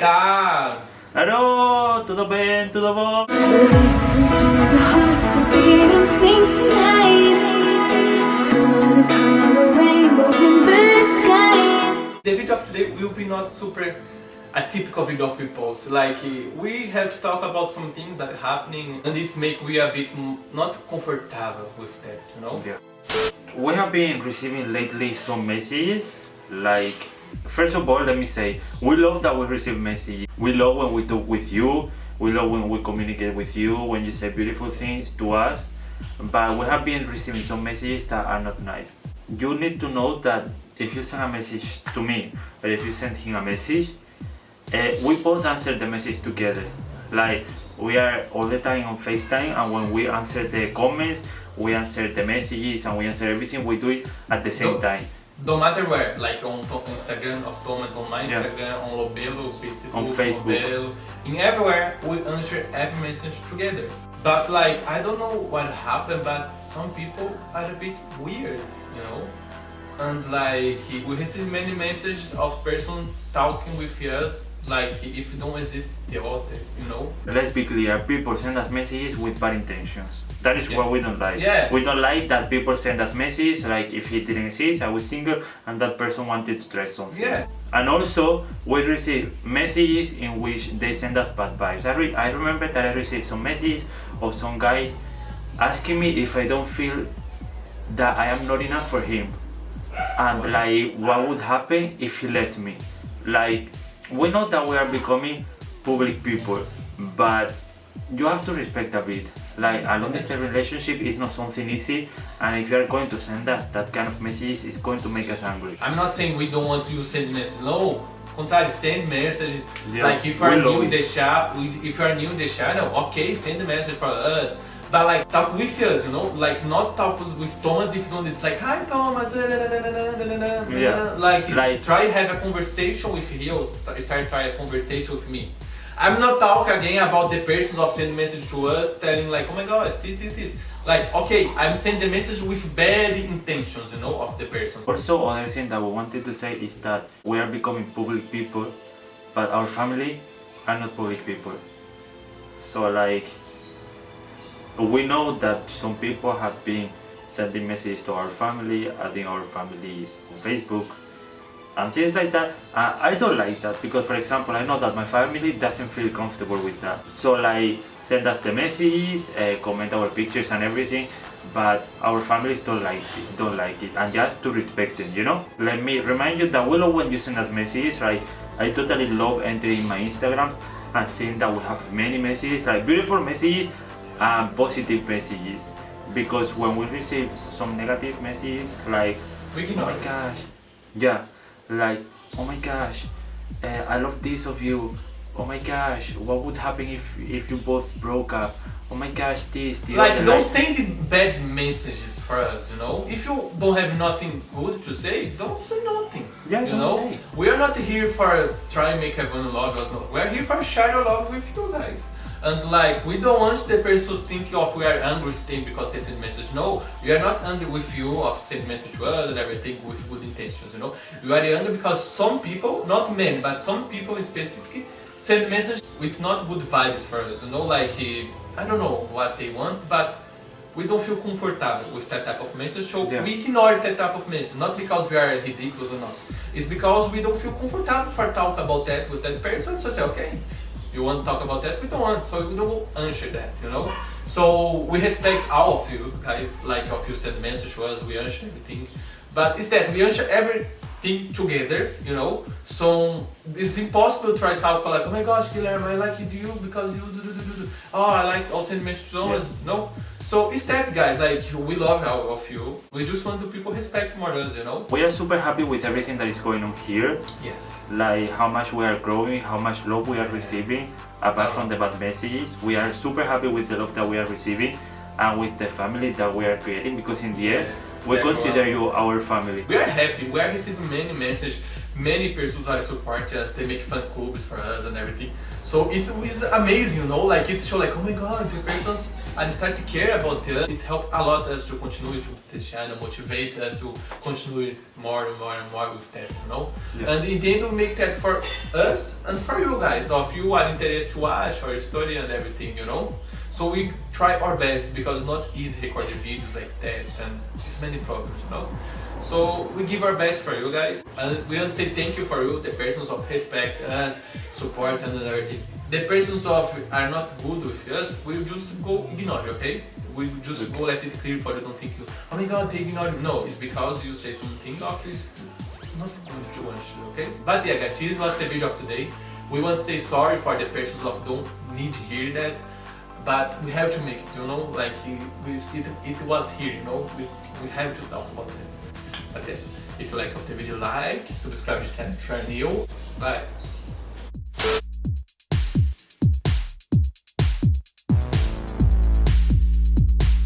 obrigado. Alô, tudo bem? Tudo bom? The video of today will be not super a typical video of we post. Like we have to talk about some things that are happening and it's make we a bit not comfortable with that, you know? Yeah. We have been receiving lately some messages like first of all let me say we love that we receive messages we love when we talk with you. We love when we communicate with you when you say beautiful things to us. But we have been receiving some messages that are not nice. You need to know that if you send a message to me or if you send him a message uh, we both answer the message together. Like we are all the time on FaceTime and when we answer the comments we answer the messages and we answer everything we do it at the same time no matter where, like on Instagram of Thomas, on my Instagram, yeah. on Lobelo, Facebook, on Facebook, Lobelo, in everywhere, we answer every message together. But like, I don't know what happened, but some people are a bit weird, you know? And like, we receive many messages of person talking with us like if you don't exist the other, you know? Let's be clear, people send us messages with bad intentions. That is yeah. what we don't like. Yeah. We don't like that people send us messages like if he didn't exist, I was single and that person wanted to try something. Yeah. And also, we receive messages in which they send us bad vibes. I, re I remember that I received some messages of some guys asking me if I don't feel that I am not enough for him. And like, what would happen if he left me? Like, we know that we are becoming public people, but you have to respect a bit. Like a long distance relationship is not something easy and if you are going to send us that kind of messages, it's going to make us angry. I'm not saying we don't want you to send message, no. Contrary, send message. Yeah, like if you are new in the shop, if you are new in the channel, okay, send the message for us. But like talk with us, you know, like not talk with Thomas if you don't it's like hi Thomas, yeah. like, like try have a conversation with him, start try a conversation with me. I'm not talking again about the person of sending message to us telling like oh my god this this this like okay I'm sending the message with bad intentions you know of the person. Also other thing that we wanted to say is that we are becoming public people but our family are not public people. So like we know that some people have been sending messages to our family, adding our families on Facebook and things like that. Uh, I don't like that because for example I know that my family doesn't feel comfortable with that. So like send us the messages, uh, comment our pictures and everything but our families don't like it, don't like it and just to respect them, you know? Let me remind you that we love when you send us messages, right? I totally love entering my Instagram and seeing that we have many messages, like beautiful messages and positive messages. Because when we receive some negative messages like oh my gosh. Yeah like oh my gosh uh, I love this of you. Oh my gosh what would happen if if you both broke up? Oh my gosh this, this like don't like, send bad messages for us you know? If you don't have nothing good to say don't say nothing yeah, you know? say. we are not here for try and make everyone love us no. We're here for share our love with you guys and like we don't want the person to think of we are angry with them because they send message no we are not angry with you of send message to us and everything with good intentions you know? We are angry because some people not men, but some people specifically send message with not good vibes for us you know? Like eh, i don't know what they want but we don't feel comfortable with that type of message so yeah. we ignore that type of message not because we are ridiculous or not. It's because we don't feel comfortable for talk about that with that person so say okay you want to talk about that? We don't want, so we don't answer that, you know? So we respect all of you guys, like if you send message to us, we answer everything. But it's that we answer everything together, you know? So it's impossible to try to talk like, oh my gosh, Guilherme, I like you because you do, do, do, do. Oh, I like, I'll send message. Yeah. No? So it's that guys, like we love all of you. We just want the people respect more us, you know? We are super happy with everything that is going on here. Yes. Like how much we are growing, how much love we are receiving, apart from the bad messages. We are super happy with the love that we are receiving and with the family that we are creating because in the end, yes, we consider well. you our family. We are happy, we are receiving many messages many persons are supporting us, they make fan clubs for us and everything. So it's, it's amazing, you know, like it's show like, oh my god, the persons are start to care about us. It's helped a lot us to continue to the channel, motivate us to continue more and more and more with that, you know. Yeah. And in the end we make that for us and for you guys, if you are interested to watch our story and everything, you know. So we try our best because it's not easy recording videos like that and it's many problems, you know. So we give our best for you guys and we want to say thank you for you, the persons of respect us, support and everything. The persons of are not good with us, we'll just go ignore, okay? We just go let it clear for you, don't think you, oh my god, they ignore you. No, it's because you say something of is not good to want okay? But yeah guys, this was the video of today. We want to say sorry for the persons of don't need to hear that but we have to make it, you know, like it, it, it was here, you know, we, we have to talk about it. Yes, if you like the video, like, subscribe to the channel if you are new. Bye.